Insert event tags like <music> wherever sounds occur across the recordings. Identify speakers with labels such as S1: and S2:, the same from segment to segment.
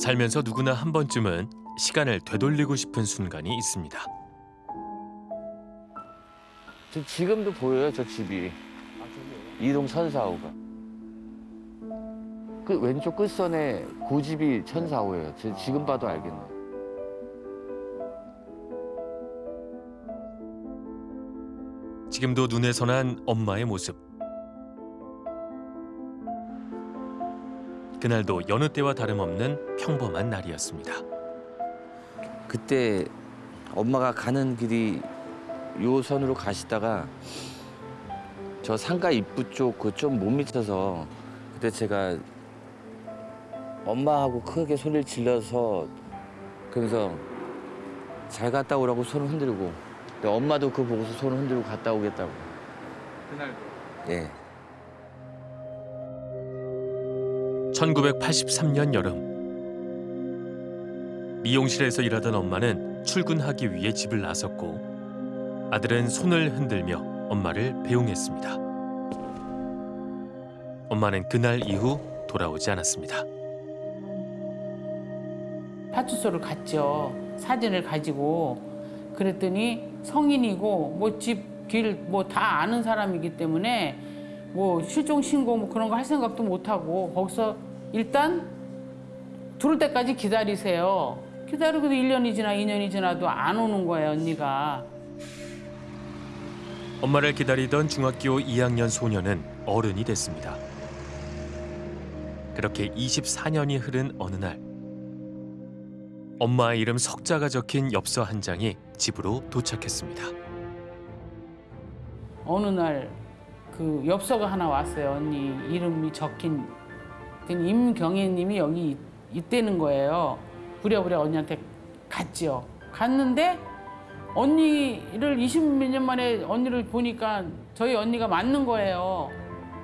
S1: 살면서 누구나 한 번쯤은 시간을 되돌리고 싶은 순간이 있습니다.
S2: 저 지금도 보여요, 저 집이. 이동 천사호가. 그 왼쪽 끝선에 고집이 천사호예요. 저 지금 봐도 알겠네.
S1: 지금도 눈에 선한 엄마의 모습. 그날도 여느 때와 다름없는 평범한 날이었습니다.
S2: 그때 엄마가 가는 길이 요 선으로 가시다가 저 상가 입구 쪽 그 좀 못 미쳐서 그때 제가 엄마하고 크게 소리를 질러서 그러면서 잘 갔다 오라고 손을 흔들고 근데 엄마도 그거 보고서 손을 흔들고 갔다 오겠다고
S3: 그날도.
S2: 예
S1: 1983년 여름 미용실에서 일하던 엄마는 출근하기 위해 집을 나섰고 아들은 손을 흔들며 엄마를 배웅했습니다. 엄마는 그날 이후 돌아오지 않았습니다.
S4: 파출소를 갔죠. 사진을 가지고 그랬더니 성인이고 뭐 집 길 뭐 다 아는 사람이기 때문에 뭐 실종 신고 뭐 그런 거 할 생각도 못 하고 거기서 일단 들을 때까지 기다리세요. 기다리고도 1년이 지나 2년이 지나도 안 오는 거예요, 언니가.
S1: 엄마를 기다리던 중학교 2학년 소녀는 어른이 됐습니다. 그렇게 24년이 흐른 어느 날 엄마의 이름 석자가 적힌 엽서 한 장이 집으로 도착했습니다.
S4: 어느 날 그 엽서가 하나 왔어요. 언니 이름이 적힌 그 임경애님이 여기 있- 있다는 거예요. 부랴부랴 언니한테 갔지요. 갔는데 언니를 20몇 년 만에 언니를 보니까 저희 언니가 맞는 거예요.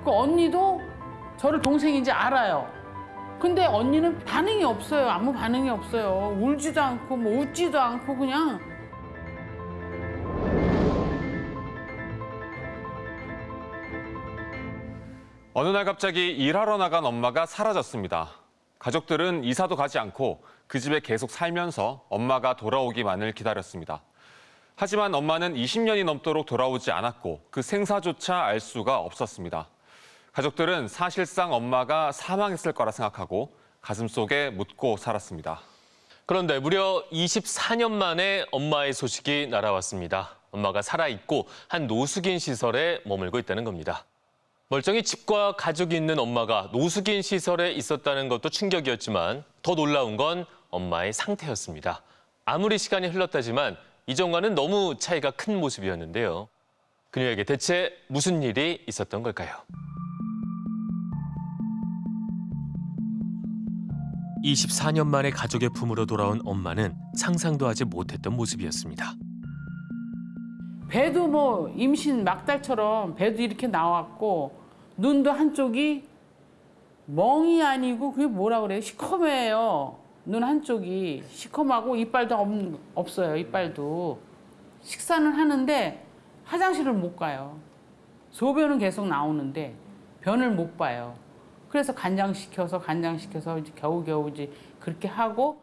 S4: 그 언니도 저를 동생인지 알아요. 근데 언니는 반응이 없어요. 아무 반응이 없어요. 울지도 않고 뭐 웃지도 않고 그냥
S3: 어느 날 갑자기 일하러 나간 엄마가 사라졌습니다. 가족들은 이사도 가지 않고 그 집에 계속 살면서 엄마가 돌아오기만을 기다렸습니다. 하지만 엄마는 20년이 넘도록 돌아오지 않았고 그 생사조차 알 수가 없었습니다. 가족들은 사실상 엄마가 사망했을 거라 생각하고 가슴속에 묻고 살았습니다.
S1: 그런데 무려 24년 만에 엄마의 소식이 날아왔습니다. 엄마가 살아있고 한 노숙인 시설에 머물고 있다는 겁니다. 멀쩡히 집과 가족이 있는 엄마가 노숙인 시설에 있었다는 것도 충격이었지만 더 놀라운 건 엄마의 상태였습니다. 아무리 시간이 흘렀다지만 이전과는 너무 차이가 큰 모습이었는데요. 그녀에게 대체 무슨 일이 있었던 걸까요? 24년 만에 가족의 품으로 돌아온 엄마는 상상도 하지 못했던 모습이었습니다.
S4: 배도 뭐 임신 막달처럼 배도 이렇게 나왔고 눈도 한쪽이 멍이 아니고 그게 뭐라 그래요? 시커매요. 눈 한쪽이 시커하고 이빨도 없, 없어요. 이빨도 식사는 하는데 화장실을 못 가요. 소변은 계속 나오는데 변을 못 봐요. 그래서 간장시켜서 간장시켜서 이제 겨우겨우 이제 그렇게 하고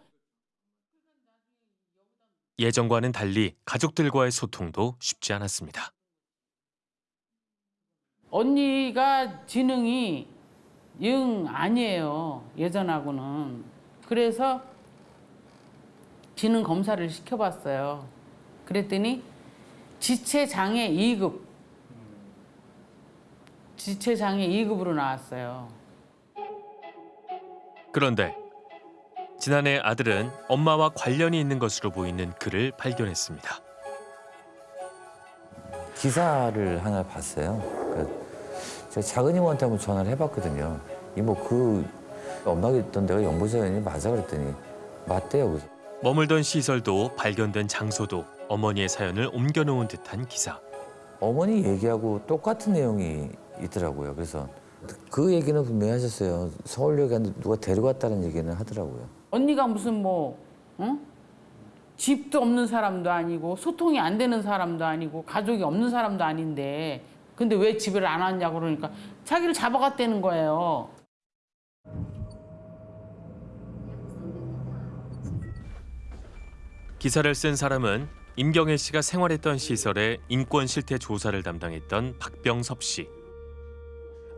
S1: 예전과는 달리 가족들과의 소통도 쉽지 않았습니다.
S4: 언니가 지능이 영 아니에요. 예전하고는. 그래서 지능 검사를 시켜봤어요. 그랬더니 지체장애 2급. 지체장애 2급으로 나왔어요.
S1: 그런데 지난해 아들은 엄마와 관련이 있는 것으로 보이는 글을 발견했습니다.
S2: 기사를 하나 봤어요. 그 제가 작은 이모한테 한번 전화를 해봤거든요. 이모 그 엄마가 있던 데가 영부사연이 맞아 그랬더니 맞대요. 그래서
S1: 머물던 시설도 발견된 장소도 어머니의 사연을 옮겨놓은 듯한 기사.
S2: 어머니 얘기하고 똑같은 내용이 있더라고요. 그래서 그 얘기는 분명히 하셨어요. 서울역에 누가 데려갔다는 얘기는 하더라고요.
S4: 언니가 무슨 뭐, 응? 집도 없는 사람도 아니고 소통이 안 되는 사람도 아니고 가족이 없는 사람도 아닌데 근데 왜 집을 안 왔냐고 그러니까 자기를 잡아갔다는 거예요.
S1: 기사를 쓴 사람은 임경애 씨가 생활했던 시설의 인권 실태 조사를 담당했던 박병섭 씨.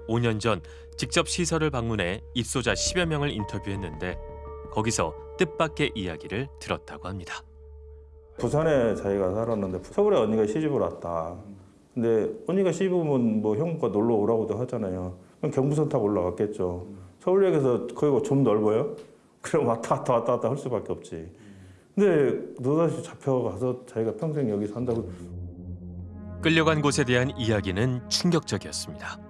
S1: 5년 전 직접 시설을 방문해 입소자 10여 명을 인터뷰했는데 거기서 뜻밖의 이야기를 들었다고 합니다.
S5: 부산에 자기가 살았는데 서울에 언니가 시집을 왔다. 근데 언니가 시집 오면 뭐 형과 놀러 오라고도 하잖아요. 그럼 경부선 타고 올라갔겠죠. 서울역에서 거기가 좀 넓어요? <laughs> 그럼 왔다 갔다 왔다 갔다 할 수밖에 없지. 근데 너다시 잡혀가서 자기가 평생 여기 산다고
S1: 끌려간 곳에 대한 이야기는 충격적이었습니다.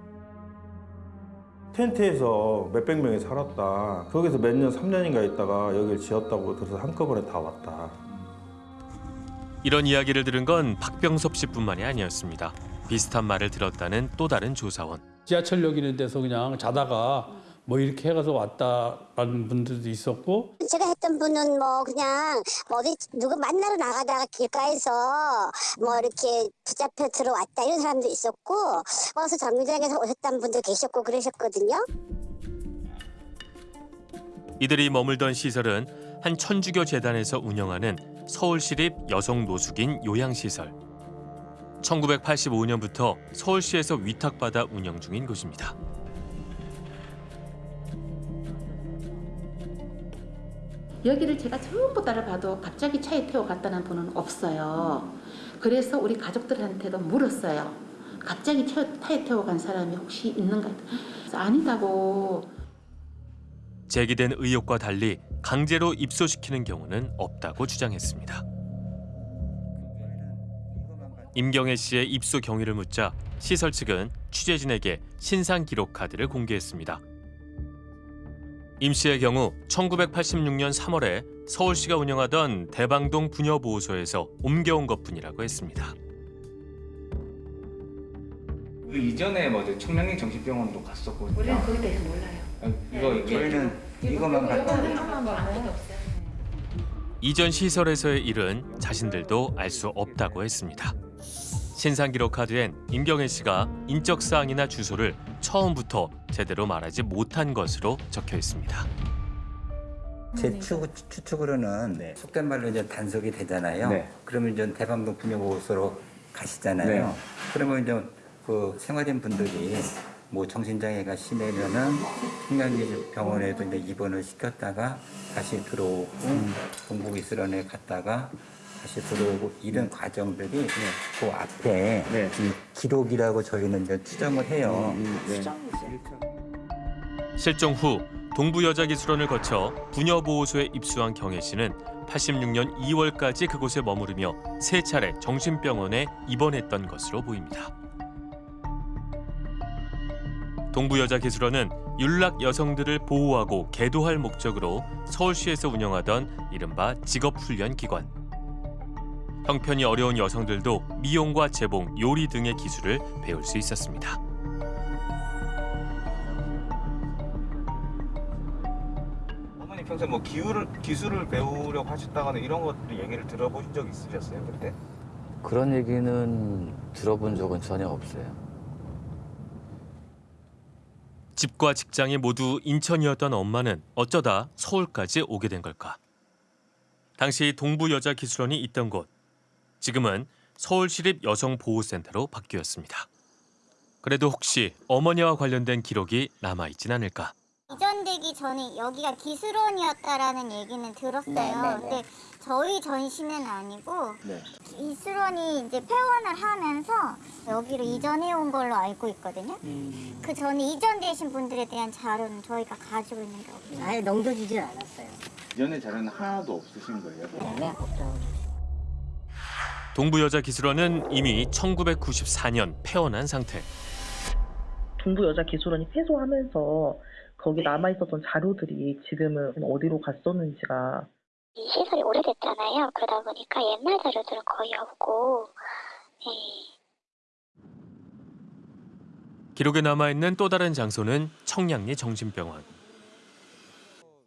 S5: 텐트에서 몇백 명이 살았다. 거기서 몇 년, 3년인가 있다가 여기를 지었다고 들어서 한꺼번에 다 왔다.
S1: 이런 이야기를 들은 건 박병섭 씨뿐만이 아니었습니다. 비슷한 말을 들었다는 또 다른 조사원.
S6: 지하철역 이런 데서 그냥 자다가 뭐 이렇게 해가서 왔다라는 분들도 있었고
S7: 제가 했던 분은 뭐 그냥 뭐 어디 누구 만나러 나가다가 길가에서 뭐 이렇게 붙잡혀 들어왔다 이런 사람도 있었고 어서 정류장에서 오셨던 분도 계셨고 그러셨거든요.
S1: 이들이 머물던 시설은 한 천주교 재단에서 운영하는 서울시립 여성 노숙인 요양시설. 1985년부터 서울시에서 위탁받아 운영 중인 곳입니다.
S8: 여기를 제가 전부 따라봐도 갑자기 차에 태워 갔다는 분은 없어요. 그래서 우리 가족들한테도 물었어요. 갑자기 차- 차에 태워 간 사람이 혹시 있는가? 아니다고
S1: 제기된 의혹과 달리 강제로 입소시키는 경우는 없다고 주장했습니다. 임경애 씨의 입소 경위를 묻자 시설 측은 취재진에게 신상 기록 카드를 공개했습니다. 임 씨의 경우 1986년 3월에 서울시가 운영하던 대방동 부녀보호소에서 옮겨온 것뿐이라고 했습니다.
S9: 그 이전에 뭐죠 청량리 정신병원도 갔었고
S8: 우리는 거기에 대해서 몰라요.
S9: 아, 이거 저희는 이것만 갔다
S1: 이전 시설에서의 일은 자신들도 알 수 없다고 했습니다. 신상 기록 카드엔 임경애 씨가 인적 사항이나 주소를 처음부터 제대로 말하지 못한 것으로 적혀 있습니다.
S10: 제 추, 추측으로는 속된 말로 이제 단속이 되잖아요.
S9: 네.
S10: 그러면 이제 대방동 분여보호소로 가시잖아요.
S9: 네.
S10: 그러면 이제 그 생활인 분들이 뭐 정신장애가 심해면은 청량리 병원에도 이제 입원을 시켰다가 다시 들어오고 동북 이스란에 갔다가 다시 들어오고 이런 과정들이 그 앞에
S9: 네.
S10: 이 기록이라고 저희는 이제 추정을 해요.
S1: 실종 후 동부여자기술원을 거쳐 부녀보호소에 입수한 경혜 씨는 86년 2월까지 그곳에 머무르며 세 차례 정신병원에 입원했던 것으로 보입니다. 동부여자기술원은 윤락 여성들을 보호하고 계도할 목적으로 서울시에서 운영하던 이른바 직업훈련기관. 형편이 어려운 여성들도 미용과 재봉, 요리 등의 기술을 배울 수 있었습니다.
S9: 어머니 평소에 뭐 기술을 기술을 배우려고 하셨다거나 이런 것들 얘기를 들어보신 적 있으셨어요 그때?
S2: 그런 얘기는 들어본 적은 전혀 없어요.
S1: 집과 직장이 모두 인천이었던 엄마는 어쩌다 서울까지 오게 된 걸까? 당시 동부여자기술원이 있던 곳, 지금은 서울시립 여성보호센터로 바뀌었습니다. 그래도 혹시 어머니와 관련된 기록이 남아있진 않을까?
S7: 이전되기 전에 여기가 기술원이었다라는 얘기는 들었어요. 근데 저희 전시는 아니고 기술원이 이제 폐원을 하면서 여기로 이전해 온 걸로 알고 있거든요. 그 전에 이전되신 분들에 대한 자료는 저희가 가지고 있는 게 없어요.
S11: 아예 넘겨지질 않았어요.
S9: 이전에 자료는 하나도 없으신 거예요?
S11: 네, 없죠.
S1: 동부여자기술원은 이미 1994년 폐원한 상태.
S12: 동부여자기술원이 폐소하면서 거기 남아있었던 자료들이 지금은 어디로 갔었는지가
S7: 이 시설이 오래됐잖아요. 그러다 보니까 옛날 자료들은 거의 없고, 예.
S1: 기록에 남아있는 또 다른 장소는 청량리 정신병원.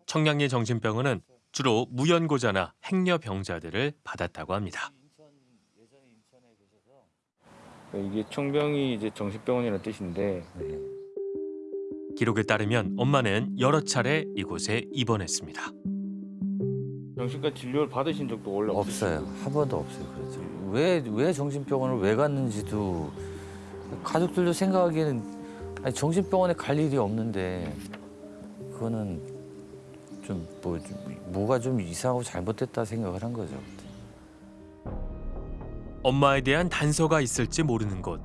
S1: 청량리 정신병원은 주로 무연고자나 행여병자들을 받았다고 합니다.
S9: 이게 청병이 이제 정신병원이라는 뜻인데
S1: 기록에 따르면 엄마는 여러 차례 이곳에 입원했습니다.
S9: 정신과 진료를 받으신 적도 원래
S2: 없어요. 한 번도 없어요. 그렇죠. 왜, 왜 정신병원을 왜 갔는지도 가족들도 생각하기에는 아니, 정신병원에 갈 일이 없는데 그거는 좀 뭐, 좀 뭐가 좀 이상하고 잘못됐다 생각을 한 거죠.
S1: 엄마에 대한 단서가 있을지 모르는 곳.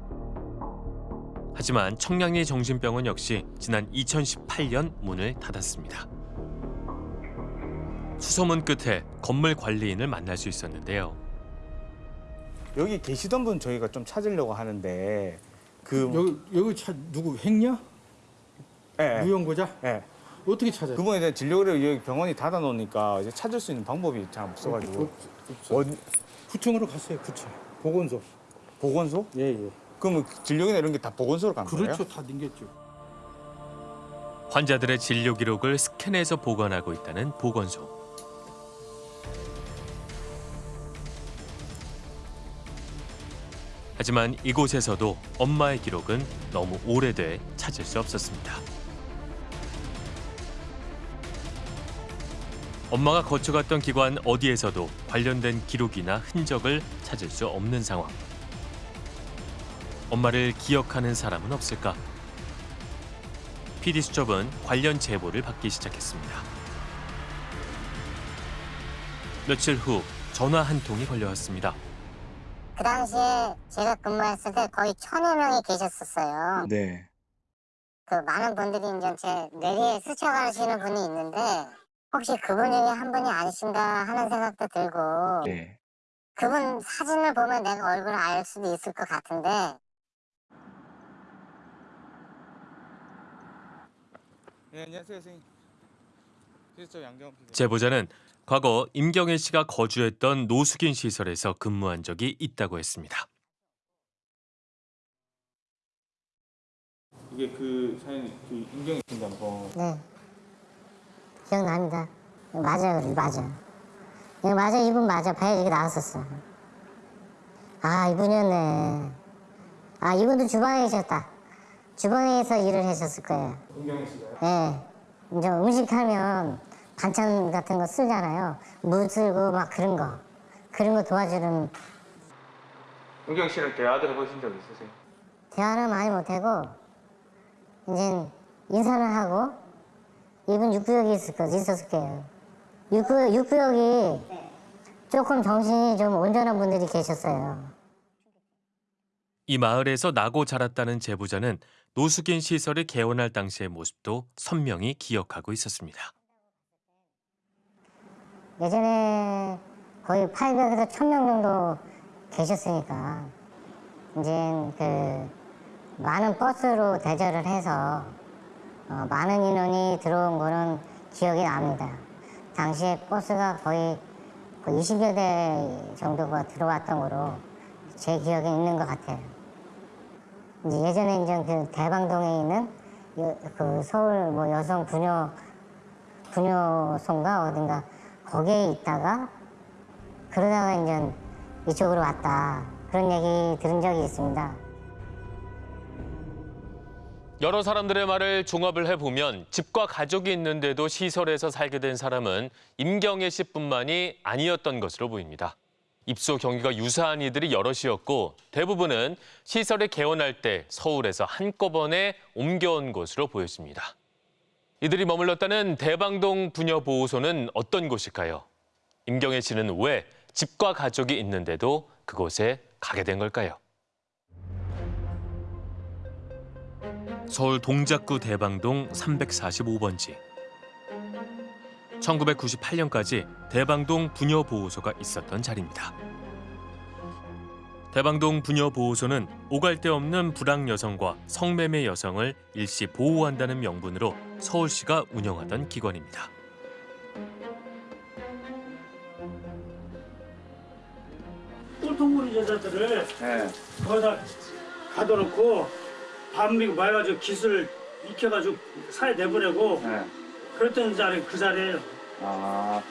S1: 하지만 청량리 정신병원 역시 지난 2018년 문을 닫았습니다. 수소문 끝에 건물 관리인을 만날 수 있었는데요.
S9: 여기 계시던 분 저희가 좀 찾으려고 하는데 그
S6: 여기 여기 차 누구 했냐?
S9: 예, 예.
S6: 무용고자?
S9: 예.
S6: 어떻게 찾아요?
S9: 그분에 대한 진료를 여기 병원이 닫아 놓으니까 이제 찾을 수 있는 방법이 잘 없어 가지고 어디
S6: 구청으로 갔어요. 구청. 보건소.
S9: 보건소?
S6: 예 예.
S9: 그러면 진료기나 이런 게 다 보건소로 간 거예요?
S6: 그렇죠. 다 댕겼죠.
S1: 환자들의 진료 기록을 스캔해서 보관하고 있다는 보건소. 하지만 이곳에서도 엄마의 기록은 너무 오래돼 찾을 수 없었습니다. 엄마가 거쳐갔던 기관 어디에서도 관련된 기록이나 흔적을 찾을 수 없는 상황. 엄마를 기억하는 사람은 없을까? PD 수첩은 관련 제보를 받기 시작했습니다. 며칠 후 전화 한 통이 걸려왔습니다.
S7: 그 당시에 제가 근무했을 때 거의 천여 명이 계셨었어요.
S9: 네.
S7: 그 많은 분들이 이제 제 뇌리에 스쳐가시는 분이 있는데 혹시 그분 중에 한 분이 아니신가 하는 생각도 들고
S9: 네.
S7: 그분 사진을 보면 내가 얼굴을 알 수도 있을 것 같은데
S9: 네, 안녕하세요, 선생님. 양경.
S1: 제보자는 과거 임경애 씨가 거주했던 노숙인 시설에서 근무한 적이 있다고 했습니다.
S9: 이게 그 사연 그 인경이 팀장 거.
S7: 네 기억납니다. 맞아요, 맞아. 예, 맞아, 이분 맞아. 배에 이렇게 나왔었어. 아, 이분이었네. 아, 이분도 주방에 계셨다. 주방에서 일을 하셨을 거예요.
S9: 인경이 씨가요?
S7: 예. 이제 음식하면 반찬 같은 거 쓰잖아요. 물 쓸고 막 그런 거. 그런 거 도와주는
S9: 인경 씨랑 대화도 해보신 적 있으세요?
S7: 대화는 많이 못하고 이제 인사를 하고 이분 육구역이 있을 거 있었을 거예요. 육구역, 육구역이 조금 정신이 좀 온전한 분들이 계셨어요.
S1: 이 마을에서 나고 자랐다는 제보자는 노숙인 시설을 개원할 당시의 모습도 선명히 기억하고 있었습니다.
S7: 예전에 거의 800에서 1000명 정도 계셨으니까 이제 그 많은 버스로 대절을 해서 어, 많은 인원이 들어온 거는 기억이 납니다. 당시에 버스가 거의 그 20여 대 정도가 들어왔던 거로 제 기억에 있는 것 같아요. 이제 예전에 이제 그 대방동에 있는 여- 그 서울 뭐 여성 부녀 부녀소인가 어딘가 거기에 있다가 그러다가 이제 이쪽으로 왔다 그런 얘기 들은 적이 있습니다.
S1: 여러 사람들의 말을 종합을 해보면 집과 가족이 있는데도 시설에서 살게 된 사람은 임경애 씨뿐만이 아니었던 것으로 보입니다. 입소 경위가 유사한 이들이 여럿이었고 대부분은 시설을 개원할 때 서울에서 한꺼번에 옮겨온 것으로 보였습니다. 이들이 머물렀다는 대방동 부녀보호소는 어떤 곳일까요? 임경애 씨는 왜 집과 가족이 있는데도 그곳에 가게 된 걸까요? 서울 동작구 대방동 345번지. 1998년까지 대방동 부녀보호소가 있었던 자리입니다. 대방동 부녀보호소는 오갈 데 없는 불황 여성과 성매매 여성을 일시 보호한다는 명분으로 서울시가 운영하던 기관입니다.
S13: 꼴통무리 여자들을
S9: 네.
S13: 거기다 가둬놓고 밤미고 말가지고 기술 익혀가지고 사회 내보내고
S9: 네.
S13: 그랬던 자리 그 자리에요.
S9: 아.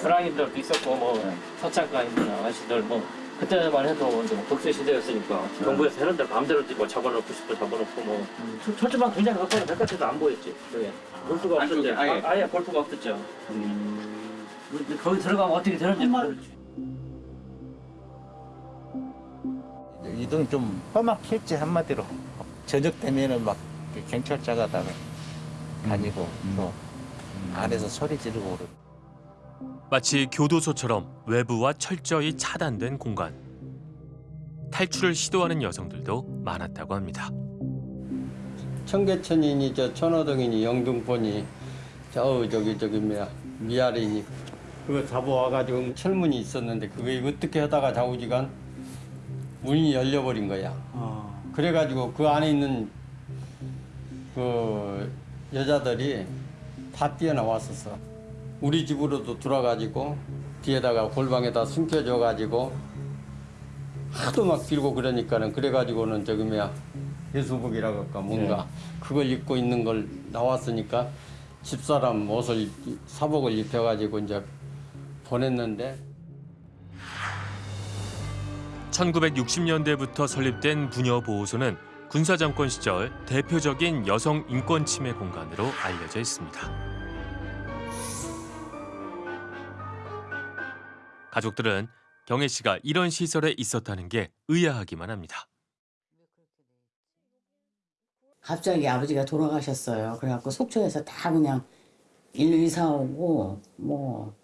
S14: 불황인들도 있었고 뭐 서창가인이나 아저씨들 뭐 그때만 해도 이제 뭐 독재 시대였으니까 정부에서 해는 대로 마음대로 뭐 잡아놓고 싶어 잡아놓고 뭐 철- 철조망 굉장히 가까워 바깥에도 안 보였지 그게 볼 수가 없었죠
S9: 안쪽에 아예?
S14: 아, 아예 볼 수가 없었죠 거기 들어가면 어떻게 되는지 모르지.
S10: 이동 좀 험악했지 한마디로 저녁 되면은 막 경찰차가 다 다니고 또 안에서 소리 지르고 그러고
S1: 마치 교도소처럼 외부와 철저히 차단된 공간. 탈출을 시도하는 여성들도 많았다고 합니다.
S15: 청계천이니 저 천호동이니 영등포니 저 저기 저기 뭐야 미아리니 그거 잡아와가지고 철문이 있었는데 그게 어떻게 하다가 좌우지간 문이 열려버린 거야. 그래가지고 그 안에 있는 그 여자들이 다 뛰어나왔었어. 우리 집으로도 들어가지고 뒤에다가 골방에다 숨겨줘가지고 하도 막 빌고 그러니까는 그래가지고는 저기 뭐야 예수복이라고 할까 뭔가 그걸 입고 있는 걸 나왔으니까 집사람 옷을 입- 사복을 입혀가지고 이제 보냈는데
S1: 1960년대부터 설립된 부녀보호소는 군사정권 시절 대표적인 여성 인권 침해 공간으로 알려져 있습니다. 가족들은 경혜 씨가 이런 시설에 있었다는 게 의아하기만 합니다.
S16: 갑자기 아버지가 돌아가셨어요. 그래갖고 속초에서 다 그냥 일로 이사 오고 뭐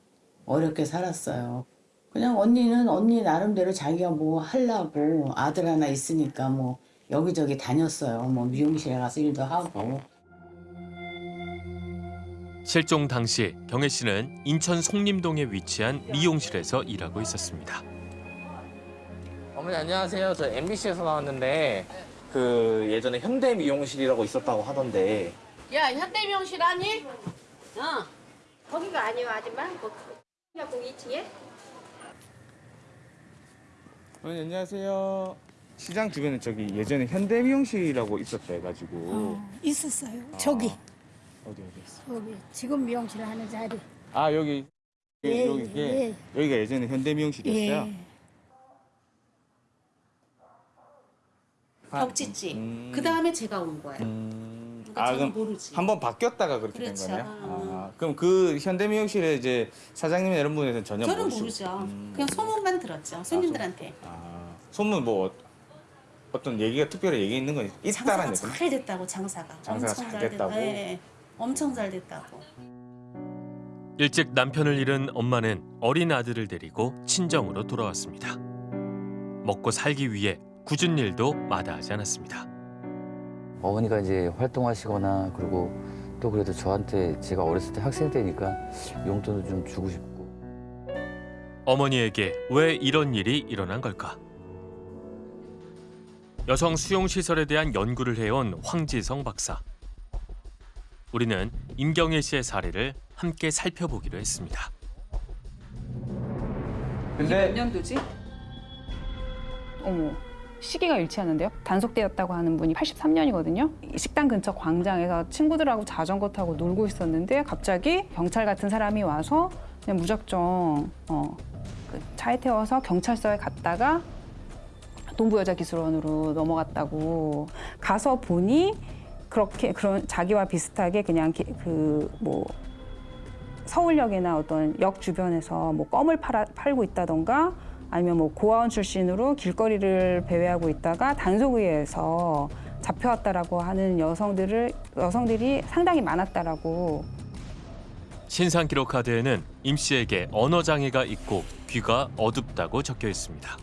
S16: 어렵게 살았어요. 그냥 언니는 언니 나름대로 자기가 뭐 하려고 아들 하나 있으니까 뭐 여기저기 다녔어요. 뭐 미용실에 가서 일도 하고.
S1: 실종 당시 경혜 씨는 인천 송림동에 위치한 미용실에서 일하고 있었습니다.
S10: 어머니 안녕하세요 저 MBC에서 나왔는데 그 예전에 현대 미용실이라고 있었다고 하던데
S17: 야 현대 미용실 아니? 어. 거기가 아니요 아줌마. 거기 2층에.
S9: 어머니 안녕하세요. 시장 주변에 저기 예전에 현대 미용실이라고 있었다 해가지고
S18: 어, 있었어요. 저기
S9: 어디 어디 있어?
S18: 여기 지금 미용실 하는 자리.
S9: 아 여기
S18: 예,
S9: 여기 이게
S18: 예.
S9: 여기가 예전에 현대 미용실이었어요.
S18: 예.
S9: 아,
S17: 벽지지.
S9: 음.
S17: 그 다음에 제가 온 거예요.
S9: 음.
S17: 그러니까
S9: 아
S17: 저는
S9: 그럼
S17: 모르지.
S9: 한번 바뀌었다가 그렇게
S17: 그렇죠.
S9: 된 거네요. 아, 그럼 그 현대 미용실에 이제 사장님 이런 분에서는 전혀
S17: 저는
S9: 모르시고
S17: 모르죠.
S9: 음.
S17: 그냥 소문만 들었죠. 손님들한테.
S9: 아, 소문 뭐 어떤 얘기가 특별히 얘기 있는 건 있다라는
S17: 장사가
S9: 얘기.
S17: 잘 됐다고 장사가.
S9: 장사가
S17: 엄청
S9: 잘
S17: 됐-
S9: 됐다고?
S17: 네, 엄청 잘 됐다고.
S1: 일찍 남편을 잃은 엄마는 어린 아들을 데리고 친정으로 돌아왔습니다. 먹고 살기 위해 굳은 일도 마다하지 않았습니다.
S2: 어머니가 이제 활동하시거나 그리고 또 그래도 저한테 제가 어렸을 때 학생 때니까 용돈을 좀 주고 싶고
S1: 어머니에게 왜 이런 일이 일어난 걸까? 여성 수용 시설에 대한 연구를 해온 황지성 박사. 우리는 임경혜 씨의 사례를 함께 살펴보기로 했습니다.
S9: 근데
S19: 몇 년도지? 어머 시기가 일치하는데요. 단속되었다고 하는 분이 83년이거든요. 식당 근처 광장에서 친구들하고 자전거 타고 놀고 있었는데 갑자기 경찰 같은 사람이 와서 그냥 무작정 어, 그 차에 태워서 경찰서에 갔다가 동부여자기술원으로 넘어갔다고 가서 보니 그렇게 그런 자기와 비슷하게 그냥 그 뭐 서울역이나 어떤 역 주변에서 뭐 껌을 팔아, 팔고 있다던가 아니면 뭐 고아원 출신으로 길거리를 배회하고 있다가 단속의에서 잡혀왔다라고 하는 여성들을 여성들이 상당히 많았다라고
S1: 신상 기록 카드에는 임 씨에게 언어 장애가 있고 귀가 어둡다고 적혀 있습니다.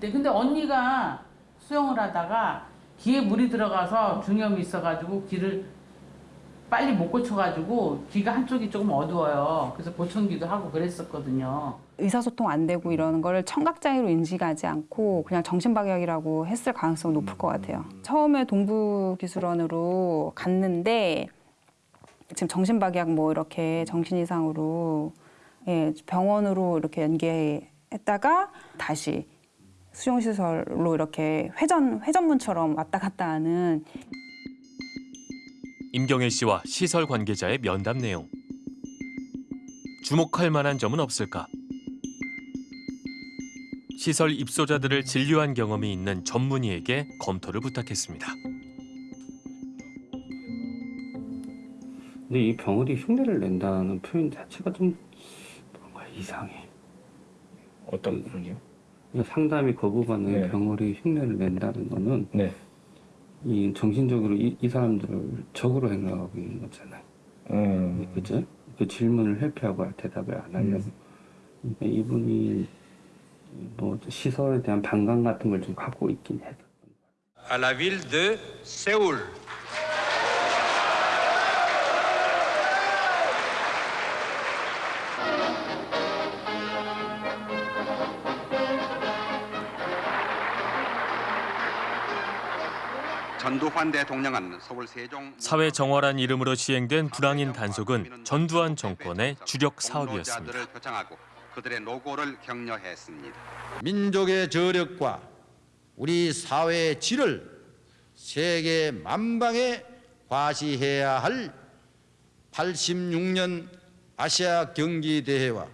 S4: 네, 근데 언니가 수영을 하다가 귀에 물이 들어가서 중염이 있어가지고 귀를 빨리 못 고쳐가지고 귀가 한쪽이 조금 어두워요. 그래서 보청기도 하고 그랬었거든요.
S19: 의사소통 안 되고 이러는 걸 청각장애로 인식하지 않고 그냥 정신박약이라고 했을 가능성이 높을 것 같아요. 처음에 동부기술원으로 갔는데 지금 정신박약 뭐 이렇게 정신 이상으로 예, 병원으로 이렇게 연계했다가 다시 수용시설로 이렇게 회전 회전문처럼 왔다 갔다 하는
S1: 임경혜 씨와 시설 관계자의 면담 내용. 주목할 만한 점은 없을까? 시설 입소자들을 진료한 경험이 있는 전문의에게 검토를 부탁했습니다.
S15: 근데 이 병원이 흉내를 낸다는 표현 자체가 좀 이상해.
S9: 어떤 부분이요?
S15: 상담이 거부받는
S9: 네.
S15: 병원이 흉내를 낸다는 거는
S9: 네.
S15: 이 정신적으로 이, 이 사람들을 적으로 생각하고 있는 거잖아요.
S9: 음.
S15: 그죠? 그 질문을 회피하고 대답을 안 하려고. 그러니까 이분이 뭐 시설에 대한 반감 같은 걸 좀 갖고 있긴 해요.
S20: à la ville de Séoul.
S21: 전두환 대통령은 서울 세종
S1: 사회 정화란 이름으로 시행된 불황인 단속은 전두환 정권의 주력 사업이었습니다.
S21: 그들의 노고를 격려했습니다.
S22: 민족의 저력과 우리 사회의 질을 세계 만방에 과시해야 할 86년 아시아 경기 대회와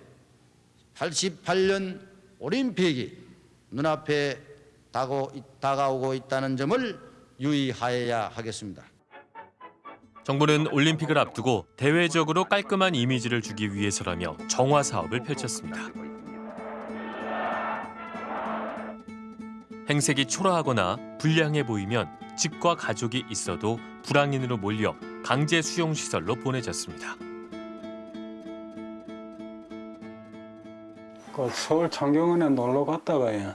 S22: 88년 올림픽이 눈앞에 다가오- 다가오고 있다는 점을 유의하여야 하겠습니다.
S1: 정부는 올림픽을 앞두고 대외적으로 깔끔한 이미지를 주기 위해서라며 정화 사업을 펼쳤습니다. 행색이 초라하거나 불량해 보이면 집과 가족이 있어도 불황인으로 몰려 강제 수용 시설로 보내졌습니다.
S6: 그 서울 창경원에 놀러 갔다가요.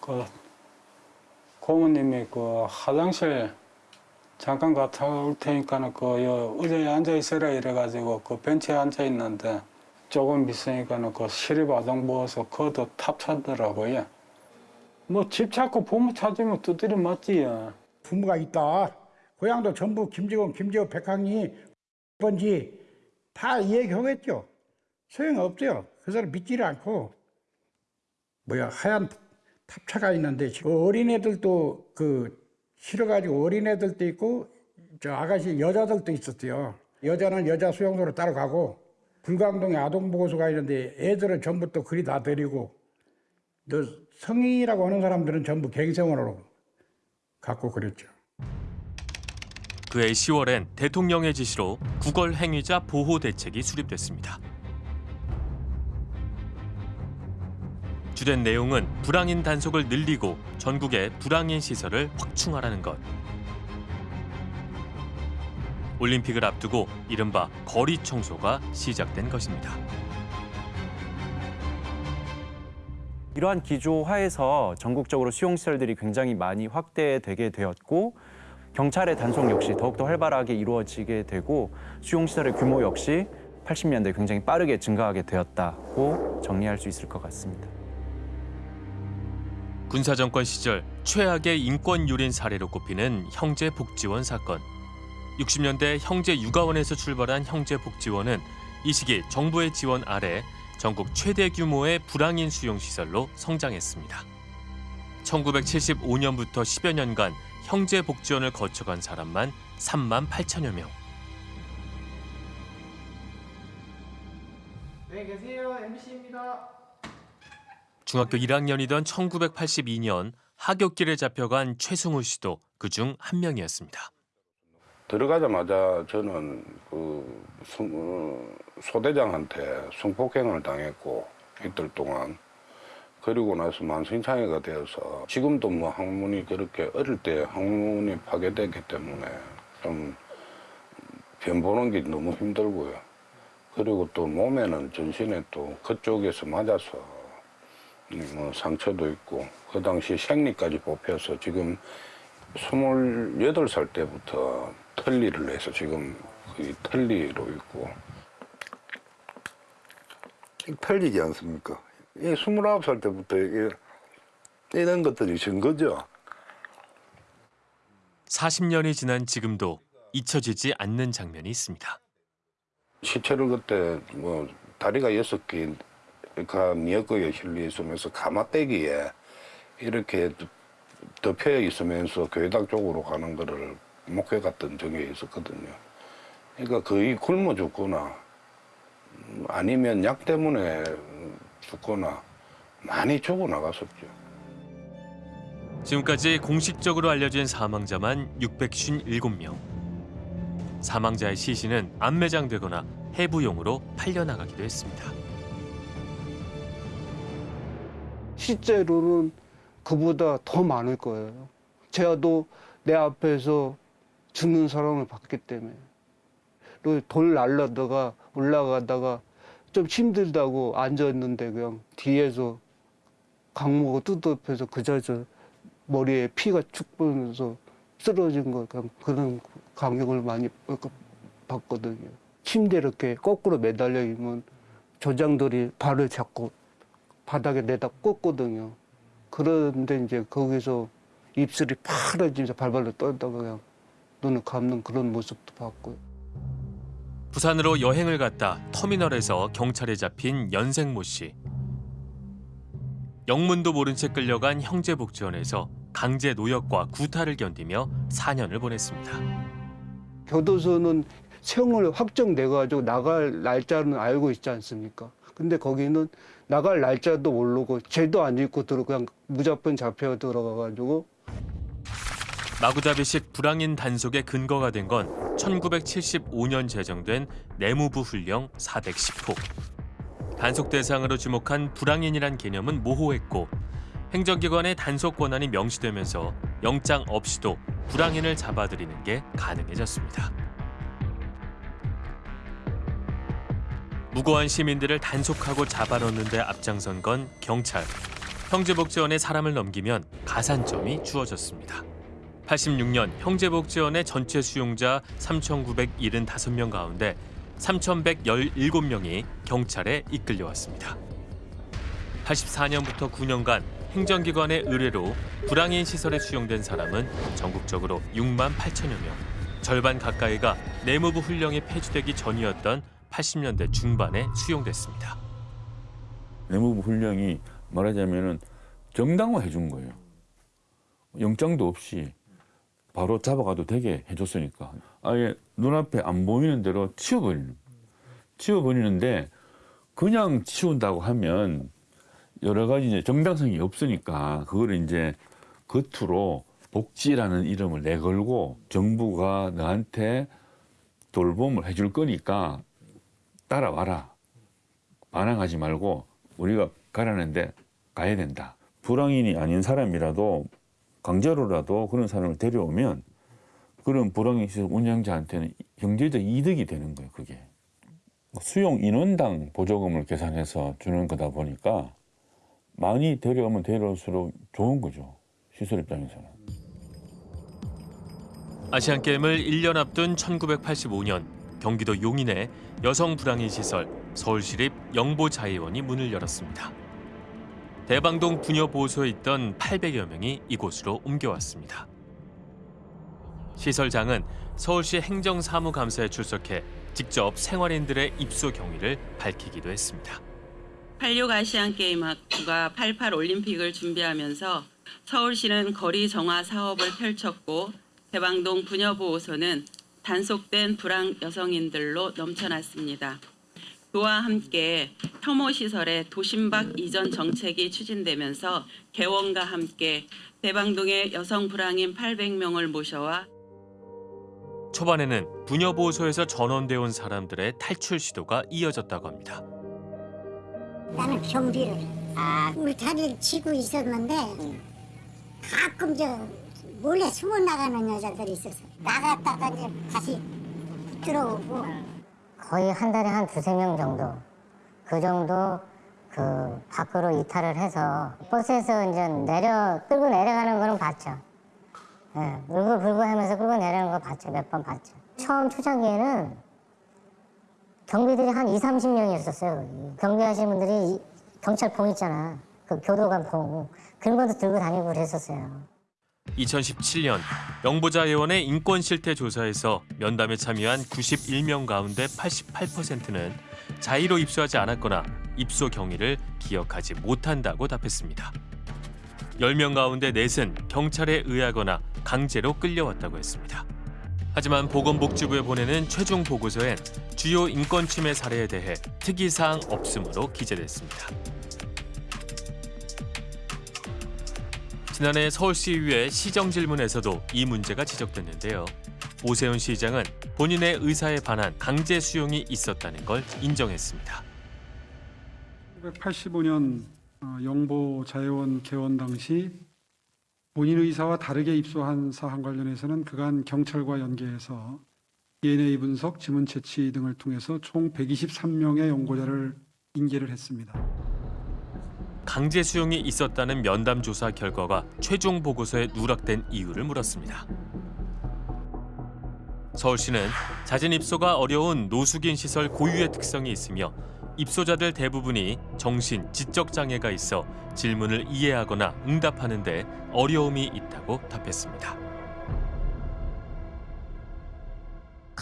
S6: 그 고모님이 그 화장실 잠깐 갔다 올 테니까는 그 여, 의자에 앉아 있어라 이래가지고 그 벤치에 앉아 있는데 조금 있으니까는 그 시립 아동 보호소 그것도 탑차더라고요. 뭐 집 찾고 부모 찾으면 두드려 맞지요.
S23: 부모가 있다. 고향도 전부 김지원, 김지호, 백항이 번지 다 얘기하겠죠. 소용없죠. 그 사람 믿지를 않고 뭐야 하얀 탑차가 있는데 어린애들도 그 싫어가지고 어린애들도 있고 저 아가씨 여자들도 있었대요. 여자는 여자 수용소로 따라가고 불광동에 아동보호소가 있는데 애들은 전부 또 그리 다 데리고 너 성인이라고 하는 사람들은 전부 갱생원으로 갖고 그랬죠.
S1: 그해 10월엔 대통령의 지시로 구걸 행위자 보호 대책이 수립됐습니다. 주된 내용은 불황인 단속을 늘리고 전국의 불황인 시설을 확충하라는 것. 올림픽을 앞두고 이른바 거리 청소가 시작된 것입니다.
S24: 이러한 기조 하에서 전국적으로 수용시설들이 굉장히 많이 확대되게 되었고 경찰의 단속 역시 더욱더 활발하게 이루어지게 되고 수용시설의 규모 역시 80년대 굉장히 빠르게 증가하게 되었다고 정리할 수 있을 것 같습니다.
S1: 군사 정권 시절 최악의 인권 유린 사례로 꼽히는 형제 복지원 사건. 60년대 형제 육아원에서 출발한 형제 복지원은 이 시기 정부의 지원 아래 전국 최대 규모의 불황인 수용 시설로 성장했습니다. 1975년부터 10여 년간 형제 복지원을 거쳐간 사람만 3만 8천여 명.
S25: 네 계세요 MBC입니다.
S1: 중학교 1학년이던 1982년 하굣길에 잡혀간 최승우 씨도 그 중 한 명이었습니다.
S26: 들어가자마자 저는 그 성- 어, 소대장한테 성폭행을 당했고 이틀 동안 그리고 나서 만성장애가 되어서 지금도 뭐 항문이 그렇게 어릴 때 항문이 파괴됐기 때문에 좀 변보는 게 너무 힘들고요. 그리고 또 몸에는 전신에 또 그쪽에서 맞아서 뭐 상처도 있고 그 당시 생리까지 뽑혀서 지금 28살 때부터 털리를 해서 지금 거의 털리로 있고 털리지 않습니까? 이 29살 때부터 이게 이런 것들이 증거죠.
S1: 40년이 지난 지금도 잊혀지지 않는 장면이 있습니다.
S26: 시체를 그때 뭐 다리가 여섯 개가 미역거에 실려 있으면서 가마떼기에 이렇게 덮여 있으면서 교회당 쪽으로 가는 거를 목회 갔던 적이 있었거든요. 그러니까 거의 굶어 죽거나 음, 아니면 약 때문에 죽거나 많이 죽어 나갔었죠.
S1: 지금까지 공식적으로 알려진 사망자만 657명. 사망자의 시신은 안매장되거나 해부용으로 팔려나가기도 했습니다.
S27: 실제로는 그보다 더 많을 거예요. 제가도 내 앞에서 죽는 사람을 봤기 때문에. 돌 날라다가 올라가다가 좀 힘들다고 앉았는데 그냥 뒤에서 강목을 뜯어펴서 그 자리에서 머리에 피가 축 보면서 쓰러진 거 그냥 그런 감격을 많이 받거든요. 침대 이렇게 거꾸로 매달려 있으면 조장들이 발을 잡고 바닥에 내다 꽂거든요. 그런데 이제 거기서 입술이 파래지면서 발발로 떨다가 그냥 눈을 감는 그런 모습도 봤고요.
S1: 부산으로 여행을 갔다 터미널에서 경찰에 잡힌 연생 모 씨. 영문도 모른 채 끌려간 형제 복지원에서 강제 노역과 구타를 견디며 4년을 보냈습니다.
S27: 교도소는 세형을 확정돼 가지고 나갈 날짜는 알고 있지 않습니까? 근데 거기는 나갈 날짜도 모르고 죄도 안 짓고 들어 그냥 무조건 잡혀 들어가 가지고
S1: 마구잡이식 불황인 단속의 근거가 된 건 1975년 제정된 내무부 훈령 410호. 단속 대상으로 지목한 불황인이란 개념은 모호했고 행정기관의 단속 권한이 명시되면서 영장 없이도 불황인을 잡아들이는 게 가능해졌습니다. 무고한 시민들을 단속하고 잡아넣는 데 앞장선 건 경찰. 형제복지원에 사람을 넘기면 가산점이 주어졌습니다. 86년 형제복지원의 전체 수용자 3,975명 가운데 3,117명이 경찰에 이끌려왔습니다. 84년부터 9년간 행정기관의 의뢰로 불황인 시설에 수용된 사람은 전국적으로 6만 8천여 명. 절반 가까이가 내무부 훈령이 폐지되기 전이었던 80년대 중반에 수용됐습니다.
S28: 내무부 훈령이 말하자면은 정당화해 준 거예요. 영장도 없이 바로 잡아가도 되게 해줬으니까 아예 눈앞에 안 보이는 대로 치워버리는 치워버리는데 그냥 치운다고 하면 여러 가지 이제 정당성이 없으니까 그거를 이제 겉으로 복지라는 이름을 내걸고 정부가 너한테 돌봄을 해줄 거니까 따라와라. 반항하지 말고 우리가 가라는데 가야 된다. 불황인이 아닌 사람이라도 강제로라도 그런 사람을 데려오면 그런 불황인 시설 운영자한테는 경제적 이득이 되는 거예요 그게. 수용 인원당 보조금을 계산해서 주는 거다 보니까 많이 데려오면 데려올수록 좋은 거죠 시설 입장에서는.
S1: 아시안게임을 1년 앞둔 1985년 경기도 용인의 여성 불황인 시설 서울시립 영보자의원이 문을 열었습니다. 대방동 부녀보호소에 있던 800여 명이 이곳으로 옮겨왔습니다. 시설장은 서울시 행정사무감사에 출석해 직접 생활인들의 입소 경위를 밝히기도 했습니다.
S29: 86 아시안게임학부가 88 올림픽을 준비하면서 서울시는 거리 정화 사업을 펼쳤고 대방동 부녀보호소는 단속된 불황 여성인들로 넘쳐났습니다. 그와 함께 혐오 시설의 도심박 이전 정책이 추진되면서 개원과 함께 대방동의 여성 불황인 800명을 모셔와
S1: 초반에는 부녀보호소에서 전원돼 온 사람들의 탈출 시도가 이어졌다고 합니다.
S18: 나는 경비를 아. 울타리를 치고 있었는데 가끔 저 몰래 숨어 나가는 여자들이 있어서 나갔다가 이제 다시 들어오고
S30: 거의 한 달에 한 두세 명 정도 그 정도 그 밖으로 이탈을 해서 버스에서 이제 내려 끌고 내려가는 거는 봤죠. 예, 울고불고 하면서 끌고 내려가는 거 봤죠. 몇 번 봤죠. 처음 초창기에는 경비들이 한 2, 30명이었었어요. 경비하시는 분들이 경찰 봉 있잖아. 그 교도관 봉. 그런 것도 들고 다니고 그랬었어요.
S1: 2017년 영보자 의원의 인권 실태 조사에서 면담에 참여한 91명 가운데 88%는 자의로 입소하지 않았거나 입소 경위를 기억하지 못한다고 답했습니다. 10명 가운데 넷은 경찰에 의하거나 강제로 끌려왔다고 했습니다. 하지만 보건복지부에 보내는 최종 보고서엔 주요 인권 침해 사례에 대해 특이사항 없음으로 기재됐습니다. 지난해 서울시의회 시정질문에서도 이 문제가 지적됐는데요. 오세훈 시장은 본인의 의사에 반한 강제 수용이 있었다는 걸 인정했습니다.
S31: 1985년
S32: 어, 영보 자회원 개원 당시 본인 의사와 다르게 입소한 사항 관련해서는 그간 경찰과 연계해서 DNA 분석, 지문 채취 등을 통해서 총 123명의 연고자를 인계를 했습니다.
S1: 강제 수용이 있었다는 면담 조사 결과가 최종 보고서에 누락된 이유를 물었습니다. 서울시는 자진 입소가 어려운 노숙인 시설 고유의 특성이 있으며 입소자들 대부분이 정신, 지적 장애가 있어 질문을 이해하거나 응답하는 데 어려움이 있다고 답했습니다.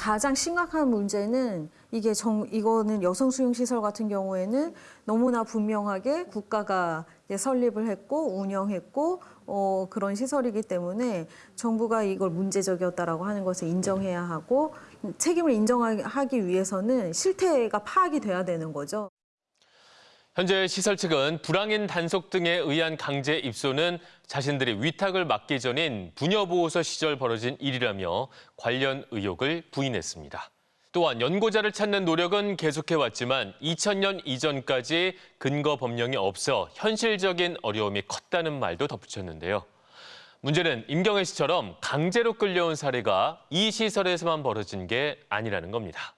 S33: 가장 심각한 문제는 이게 정, 이거는 여성 수용 시설 같은 경우에는 너무나 분명하게 국가가 설립을 했고 운영했고 어, 그런 시설이기 때문에 정부가 이걸 문제적이었다라고 하는 것을 인정해야 하고 책임을 인정하기 위해서는 실태가 파악이 돼야 되는 거죠.
S1: 현재 시설 측은 불황인 단속 등에 의한 강제 입소는 자신들이 위탁을 맡기 전인 부녀보호소 시절 벌어진 일이라며 관련 의혹을 부인했습니다. 또한 연고자를 찾는 노력은 계속해왔지만 2000년 이전까지 근거 법령이 없어 현실적인 어려움이 컸다는 말도 덧붙였는데요. 문제는 임경혜 씨처럼 강제로 끌려온 사례가 이 시설에서만 벌어진 게 아니라는 겁니다.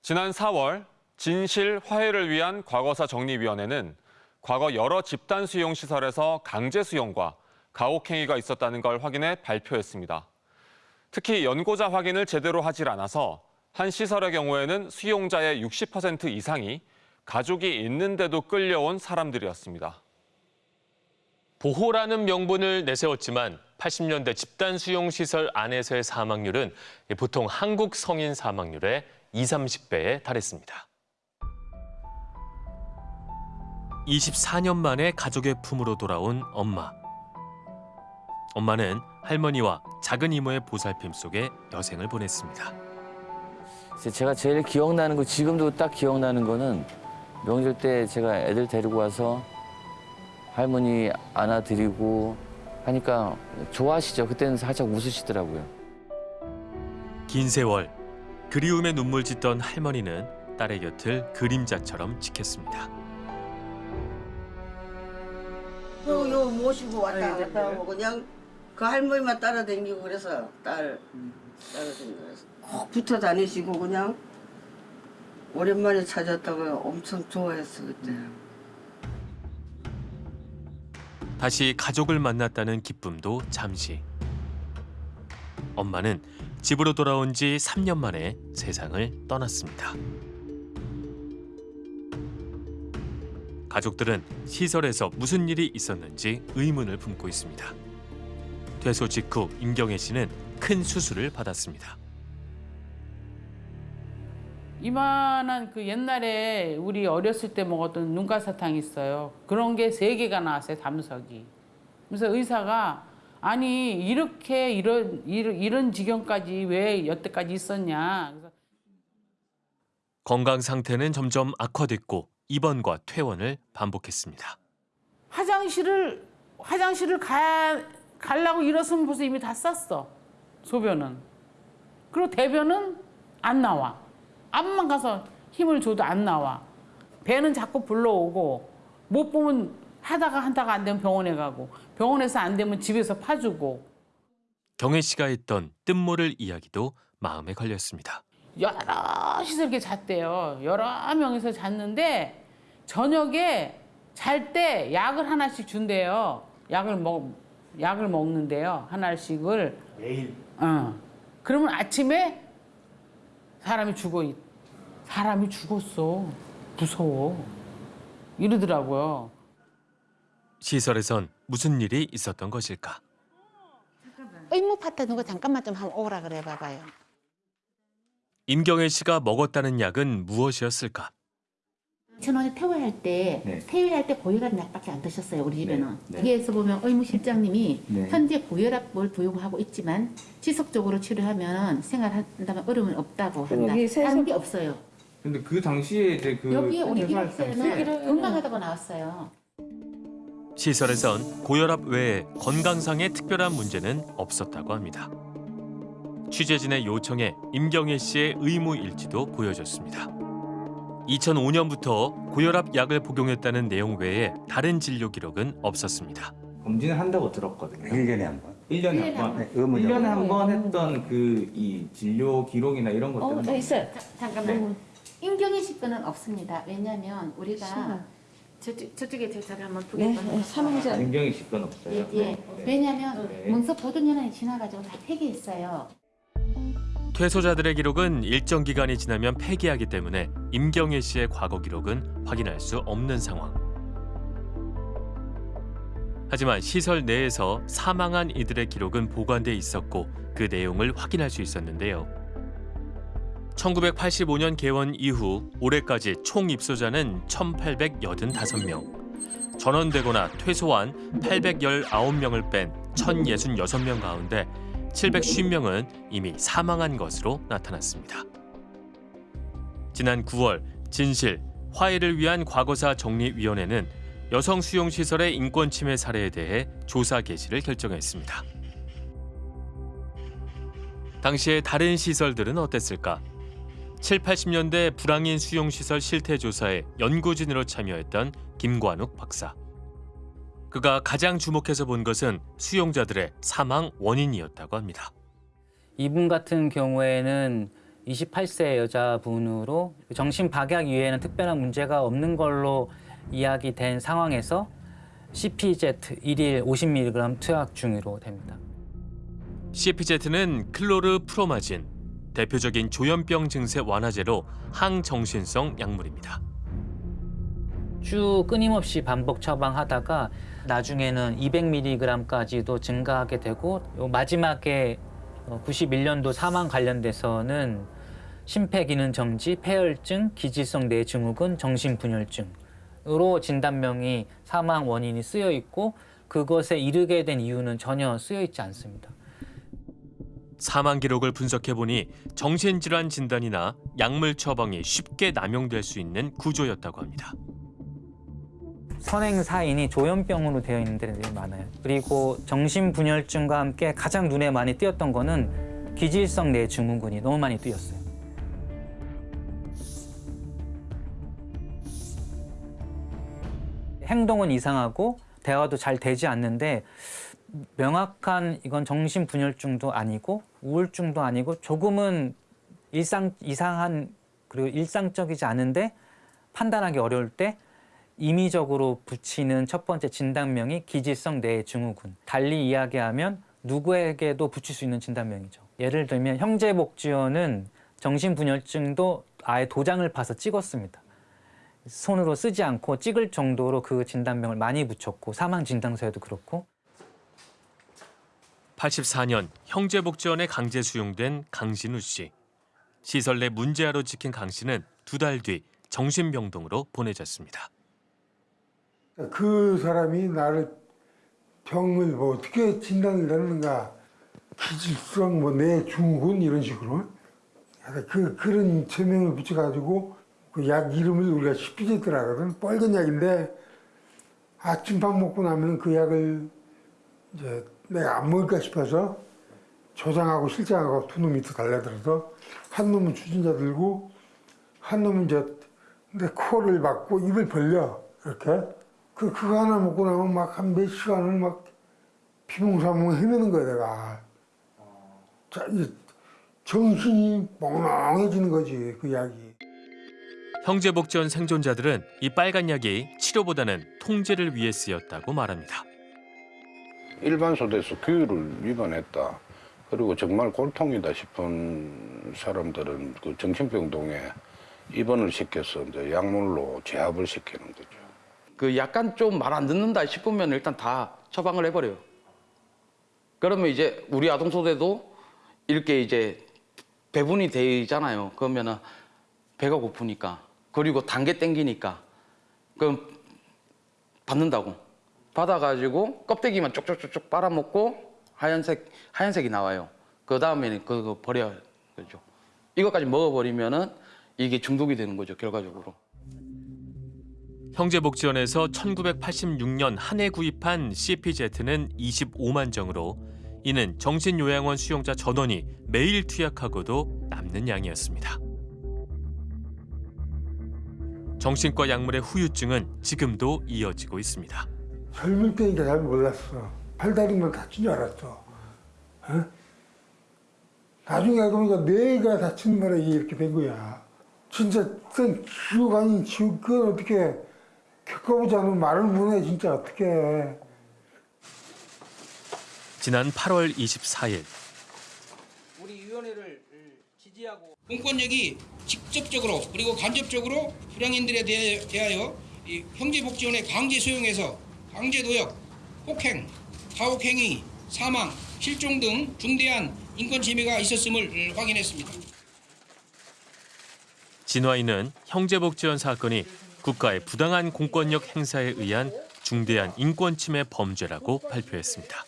S31: 지난 4월 진실 화해를 위한 과거사 정리위원회는 과거 여러 집단 수용 시설에서 강제 수용과 가혹행위가 있었다는 걸 확인해 발표했습니다. 특히 연고자 확인을 제대로 하질 않아서 한 시설의 경우에는 수용자의 60% 이상이 가족이 있는데도 끌려온 사람들이었습니다.
S1: 보호라는 명분을 내세웠지만 80년대 집단 수용 시설 안에서의 사망률은 보통 한국 성인 사망률의 20, 30배에 달했습니다. 24년 만에 가족의 품으로 돌아온 엄마. 엄마는 할머니와 작은 이모의 보살핌 속에 여생을 보냈습니다.
S34: 제가 제일 기억나는 거 지금도 딱 기억나는 거는 명절 때 제가 애들 데리고 와서 할머니 안아드리고 하니까 좋아하시죠. 그때는 살짝 웃으시더라고요.
S1: 긴 세월 그리움에 눈물 짓던 할머니는 딸의 곁을 그림자처럼 지켰습니다.
S35: 모시고 왔다 갔다 하고 그냥 그 할머니만 따라다니고 그래서 딸 따라다니고 그래서 꼭 붙어 다니시고 그냥 오랜만에 찾았다가 엄청 좋아했어 그때.
S1: 다시 가족을 만났다는 기쁨도 잠시. 엄마는 집으로 돌아온 지 3년 만에 세상을 떠났습니다. 가족들은 시설에서 무슨 일이 있었는지 의문을 품고 있습니다. 퇴소 직후 임경혜 씨는 큰 수술을 받았습니다.
S4: 이만한 그 옛날에 우리 어렸을 때 먹었던 눈가사탕 있어요. 그런 게 세 개가 나왔어요, 담석이. 그래서 의사가 아니 이렇게 이런 이런, 지경까지 왜 여태까지 있었냐.
S1: 건강 상태는 점점 악화됐고 입원과 퇴원을 반복했습니다.
S4: 화장실을 화장실을 가 가려고 일어서면 벌써 이미 다 쌌어. 소변은. 그리고 대변은 안 나와. 앞만 가서 힘을 줘도 안 나와. 배는 자꾸 불러오고 못 보면 하다가 하다가 안 되면 병원에 가고 병원에서 안 되면 집에서 파주고
S1: 경혜 씨가 했던 뜻모를 이야기도 마음에 걸렸습니다.
S4: 여럿이서 이렇게 잤대요. 여러 명이서 잤는데 저녁에 잘 때 약을 하나씩 준대요. 약을 먹 약을 먹는데요. 하나씩을
S36: 매일.
S4: 어. 그러면 아침에 사람이 죽어 있. 사람이 죽었어. 무서워. 이러더라고요.
S1: 시설에선 무슨 일이 있었던 것일까?
S17: 의무 파트 누구 잠깐만 좀 한번 오라 그래 봐봐요.
S1: 임경혜 씨가 먹었다는 약은 무엇이었을까?
S17: 전원에 퇴원할 때
S1: 네.
S17: 퇴원할 때 고혈압 약밖에 안 드셨어요 우리 집에는
S1: 네.
S17: 여기에서 보면 의무실장님이
S1: 네.
S17: 현재 고혈압을 부용하고 있지만 지속적으로 치료하면 생활한다면 어려움은 없다고 한다
S36: 여기 세서-
S17: 다른 게 없어요
S36: 근데 그 당시에 이제 그
S17: 여기에 우리 기록세는 건강하다고 나왔어요
S1: 시설에선 고혈압 외에 건강상의 특별한 문제는 없었다고 합니다. 취재진의 요청에 임경혜 씨의 의무 일지도 보여줬습니다. 2005년부터 고혈압 약을 복용했다는 내용 외에 다른 진료 기록은 없었습니다.
S36: 검진을 한다고 들었거든요.
S37: 1년에 한 번.
S36: 1년에 한 번. 네, 1년에 한 번 했던 그 이 진료 기록이나 이런 것들은
S17: 어, 네, 있어요. 자, 잠깐만. 임경희 씨 거는 없습니다. 왜냐하면 우리가. 저쪽, 저쪽에 저를 한번
S33: 네,
S17: 보겠거든요.
S33: 네, 사망자.
S36: 임경희 씨건 없어요.
S17: 예, 예. 왜냐하면
S36: 네.
S17: 문서 보존 연한이 지나가지고 다 폐기했어요.
S1: 퇴소자들의 기록은 일정 기간이 지나면 폐기하기 때문에 임경혜 씨의 과거 기록은 확인할 수 없는 상황. 하지만 시설 내에서 사망한 이들의 기록은 보관돼 있었고 그 내용을 확인할 수 있었는데요. 1985년 개원 이후 올해까지 총 입소자는 1,885명. 전원되거나 퇴소한 819명을 뺀 1,066명 가운데 750명은 이미 사망한 것으로 나타났습니다. 지난 9월 진실, 화해를 위한 과거사 정리위원회는 여성 수용 시설의 인권 침해 사례에 대해 조사 개시를 결정했습니다. 당시에 다른 시설들은 어땠을까? 7, 80년대 불황인 수용 시설 실태 조사에 연구진으로 참여했던 김관욱 박사. 그가 가장 주목해서 본 것은 수용자들의 사망 원인이었다고 합니다.
S38: 이분 같은 경우에는 28세 여자분으로 정신 박약 이외에는 특별한 문제가 없는 걸로 이야기된 상황에서 CPZ 1일 50mg 투약 중으로 됩니다.
S1: CPZ는 클로르프로마진, 대표적인 조현병 증세 완화제로 항정신성 약물입니다.
S38: 쭉 끊임없이 반복 처방하다가 나중에는 200mg까지도 증가하게 되고 요 마지막에 91년도 사망 관련돼서는 심폐기능 정지, 폐혈증, 기질성 뇌증후군, 정신분열증으로 진단명이 사망 원인이 쓰여 있고 그것에 이르게 된 이유는 전혀 쓰여 있지 않습니다.
S1: 사망 기록을 분석해 보니 정신질환 진단이나 약물 처방이 쉽게 남용될 수 있는 구조였다고 합니다.
S38: 선행 사인이 조현병으로 되어 있는 데들이 많아요. 그리고 정신분열증과 함께 가장 눈에 많이 띄었던 거는 기질성 뇌 증후군이 너무 많이 띄었어요. 행동은 이상하고 대화도 잘 되지 않는데 명확한 이건 정신분열증도 아니고 우울증도 아니고 조금은 일상 이상한 그리고 일상적이지 않은데 판단하기 어려울 때 임의적으로 붙이는 첫 번째 진단명이 기질성 뇌증후군. 달리 이야기하면 누구에게도 붙일 수 있는 진단명이죠. 예를 들면 형제복지원은 정신분열증도 아예 도장을 파서 찍었습니다. 손으로 쓰지 않고 찍을 정도로 그 진단명을 많이 붙였고 사망 진단서에도 그렇고
S1: 84년 형제복지원에 강제 수용된 강신우 씨. 시설 내 문제아로 찍힌 강 씨는 두 달 뒤 정신병동으로 보내졌습니다.
S23: 그 사람이 나를 병을 뭐 어떻게 진단을 내는가 기질성 뭐뇌 중후군 이런 식으로? 그 그런 제명을 붙여가지고 그 약 이름을 우리가 시피제트라 하거든 빨간 약인데 아침밥 먹고 나면 그 약을 이제 내가 안 먹을까 싶어서 조장하고 실장하고 두 놈이 더 달려들어서 한 놈은 추진자 들고 한 놈은 이제 내 코를 막고 입을 벌려 이렇게 그 그거 하나 먹고 나면 막 한 몇 시간을 막 비몽사몽 헤매는 거야 내가 자, 이제 정신이 멍멍해지는 거지 그 약이
S1: 형제복지원 생존자들은 이 빨간 약이 치료보다는 통제를 위해 쓰였다고 말합니다.
S26: 일반 소대에서 규율을 위반했다. 그리고 정말 골통이다 싶은 사람들은 그 정신병동에 입원을 시켜서 이제 약물로 제압을 시키는 거죠.
S39: 그 약간 좀 말 안 듣는다 싶으면 일단 다 처방을 해버려요. 그러면 이제 우리 아동소대도 이렇게 이제 배분이 되잖아요. 그러면은 배가 고프니까 그리고 단계 땡기니까 그럼 받는다고 받아가지고 껍데기만 쪽쪽쪽쪽 빨아먹고 하얀색 하얀색이 나와요. 그 다음에는 그거 버려 그죠. 이것까지 먹어버리면은 이게 중독이 되는 거죠 결과적으로.
S1: 형제복지원에서 1986년 한 해 구입한 CPZ는 25만 정으로 이는 정신요양원 수용자 전원이 매일 투약하고도 남는 양이었습니다. 정신과 약물의 후유증은 지금도 이어지고 있습니다.
S23: 젊을 때니까 잘 몰랐어. 팔다리만 다친 줄 알았어. 어? 나중에 알고 보니까 뇌가 다친 바람에 이렇게 된 거야. 진짜 그건 지옥 아닌 지옥, 그건 어떻게 겪어보지 않으면 말을 못해, 진짜 어떻게.
S1: 지난 8월 24일
S40: 우리 위원회를 지지하고 공권력이 직접적으로 그리고 간접적으로 불량인들에 대하여 이 형제복지원의 강제 수용해서 강제 도역, 폭행, 가혹행위, 사망, 실종 등 중대한 인권 침해가 있었음을 확인했습니다.
S1: 진화인은 형제복지원 사건이 국가의 부당한 공권력 행사에 의한 중대한 인권 침해 범죄라고 발표했습니다.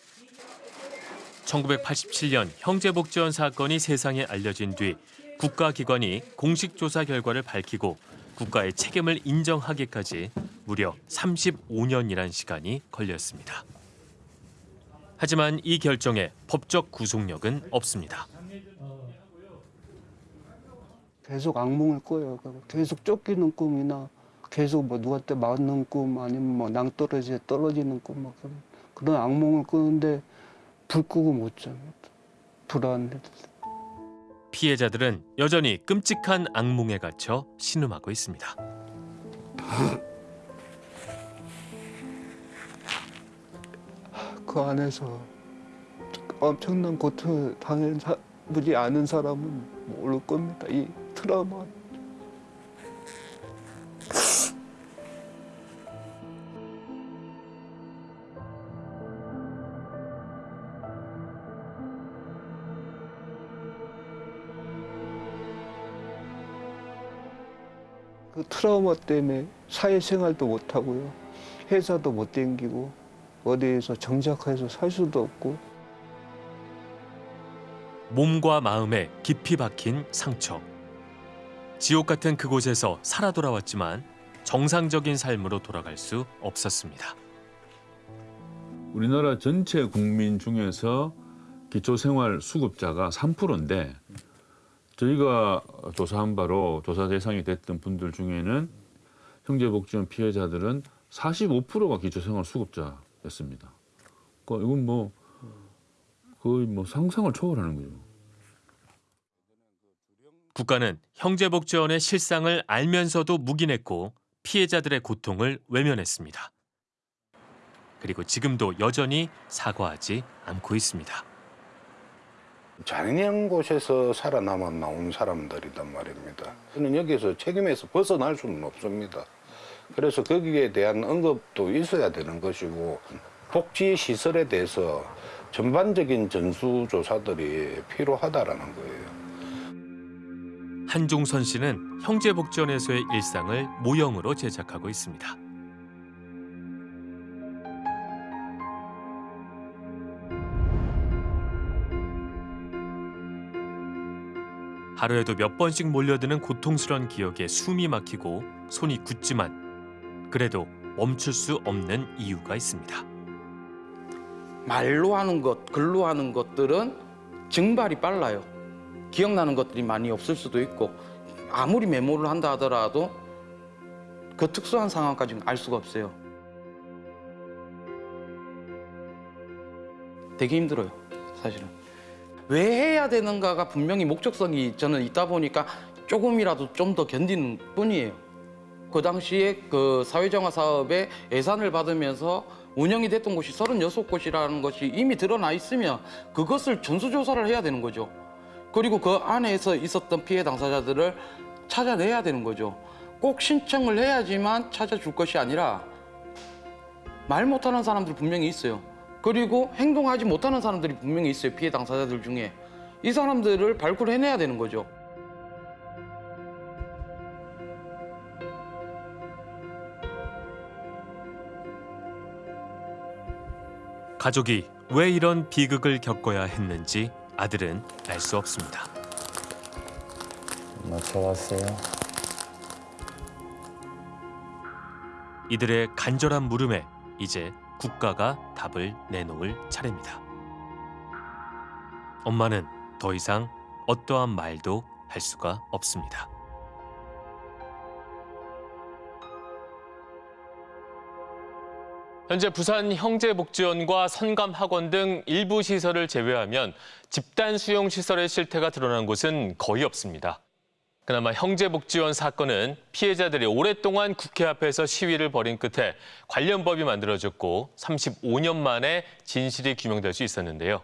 S1: 1987년 형제복지원 사건이 세상에 알려진 뒤 국가기관이 공식 조사 결과를 밝히고 국가의 책임을 인정하기까지 무려 35년이란 시간이 걸렸습니다. 하지만 이 결정에 법적 구속력은 없습니다.
S27: 계속 악몽을 꿔요. 계속 쫓기는 꿈이나 계속 뭐 누구한테 맞는 꿈 아니면 뭐 낭떠러지에 떨어지는 꿈막 그런, 그런 악몽을 꾸는데 불 끄고 못 자요. 불안해.
S1: 피해자들은 여전히 끔찍한 악몽에 갇혀 신음하고 있습니다.
S27: 그 안에서 엄청난 고통을 당해보지 않은 사람은 모를 겁니다. 이 트라우마. 트라우마 때문에 사회생활도 못하고요. 회사도 못 댕기고 어디에서 정착해서 살 수도 없고
S1: 몸과 마음에 깊이 박힌 상처. 지옥 같은 그곳에서 살아 돌아왔지만 정상적인 삶으로 돌아갈 수 없었습니다.
S28: 우리나라 전체 국민 중에서 기초생활 수급자가 3%인데 저희가 조사한 바로 조사 대상이 됐던 분들 중에는 형제복지원 피해자들은 45%가 기초생활 수급자였습니다. 그러니까 이건 뭐 거의 뭐 상상을 초월하는 거죠.
S1: 국가는 형제복지원의 실상을 알면서도 묵인했고 피해자들의 고통을 외면했습니다. 그리고 지금도 여전히 사과하지 않고 있습니다.
S26: 잔인한 곳에서 살아남아 나온 사람들이란 말입니다. 저는 여기서 책임에서 벗어날 수는 없습니다. 그래서 거기에 대한 언급도 있어야 되는 것이고 복지 시설에 대해서 전반적인 전수조사들이 필요하다라는 거예요.
S1: 한종선 씨는 형제복지원에서의 일상을 모형으로 제작하고 있습니다. 하루에도 몇 번씩 몰려드는 고통스러운 기억에 숨이 막히고 손이 굳지만 그래도 멈출 수 없는 이유가 있습니다.
S39: 말로 하는 것, 글로 하는 것들은 증발이 빨라요. 기억나는 것들이 많이 없을 수도 있고 아무리 메모를 한다 하더라도 그 특수한 상황까지는 알 수가 없어요. 되게 힘들어요, 사실은. 왜 해야 되는가가 분명히 목적성이 저는 있다 보니까 조금이라도 좀 더 견디는 뿐이에요. 그 당시에 그 사회정화 사업에 예산을 받으면서 운영이 됐던 곳이 36곳이라는 것이 이미 드러나 있으면 그것을 전수조사를 해야 되는 거죠. 그리고 그 안에서 있었던 피해 당사자들을 찾아내야 되는 거죠. 꼭 신청을 해야지만 찾아줄 것이 아니라 말 못하는 사람들 분명히 있어요. 그리고 행동하지 못하는 사람들이 분명히 있어요. 피해 당사자들 중에. 이 사람들을 발굴해내야 되는 거죠.
S1: 가족이 왜 이런 비극을 겪어야 했는지 아들은 알 수 없습니다.
S34: 엄마 좋았어요.
S1: 이들의 간절한 물음에 이제 국가가 답을 내놓을 차례입니다. 엄마는 더 이상 어떠한 말도 할 수가 없습니다. 현재 부산 형제복지원과 선감학원 등 일부 시설을 제외하면 집단 수용 시설의 실태가 드러난 곳은 거의 없습니다. 그나마 형제복지원 사건은 피해자들이 오랫동안 국회 앞에서 시위를 벌인 끝에 관련 법이 만들어졌고 35년 만에 진실이 규명될 수 있었는데요.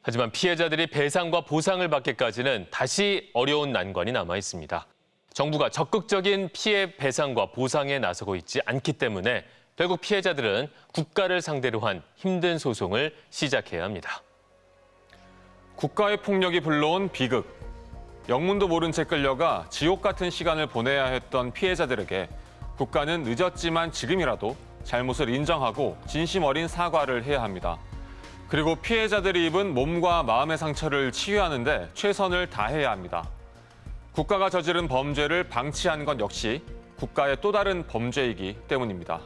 S1: 하지만 피해자들이 배상과 보상을 받기까지는 다시 어려운 난관이 남아 있습니다. 정부가 적극적인 피해 배상과 보상에 나서고 있지 않기 때문에 결국 피해자들은 국가를 상대로 한 힘든 소송을 시작해야 합니다.
S31: 국가의 폭력이 불러온 비극. 영문도 모른 채 끌려가 지옥 같은 시간을 보내야 했던 피해자들에게 국가는 늦었지만 지금이라도 잘못을 인정하고 진심 어린 사과를 해야 합니다. 그리고 피해자들이 입은 몸과 마음의 상처를 치유하는데 최선을 다해야 합니다. 국가가 저지른 범죄를 방치하는 것 역시 국가의 또 다른 범죄이기 때문입니다.